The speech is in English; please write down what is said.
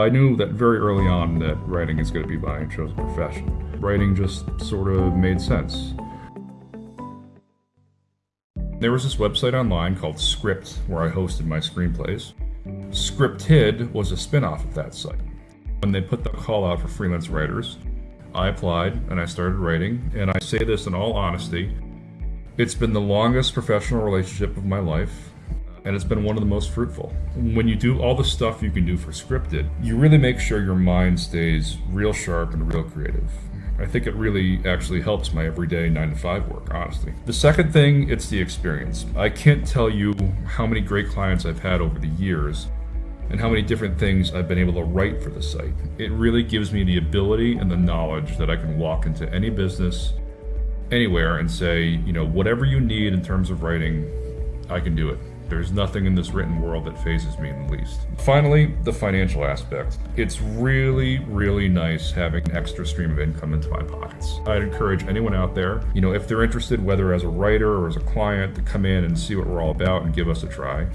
I knew that very early on that writing is going to be my chosen profession. Writing just sort of made sense. There was this website online called Script where I hosted my screenplays. Scripted was a spin off of that site. When they put the call out for freelance writers, I applied and I started writing, and I say this in all honesty. It's been the longest professional relationship of my life, and it's been one of the most fruitful. When you do all the stuff you can do for scripted, you really make sure your mind stays real sharp and real creative. I think it really actually helps my everyday 9 to 5 work, honestly. The second thing, it's the experience. I can't tell you how many great clients I've had over the years and how many different things I've been able to write for the site. It really gives me the ability and the knowledge that I can walk into any business, anywhere, and say, you know, whatever you need in terms of writing, I can do it. There's nothing in this written world that fazes me in the least. Finally, the financial aspect. It's really, really nice having an extra stream of income into my pockets. I'd encourage anyone out there, you know, if they're interested, whether as a writer or as a client, to come in and see what we're all about and give us a try.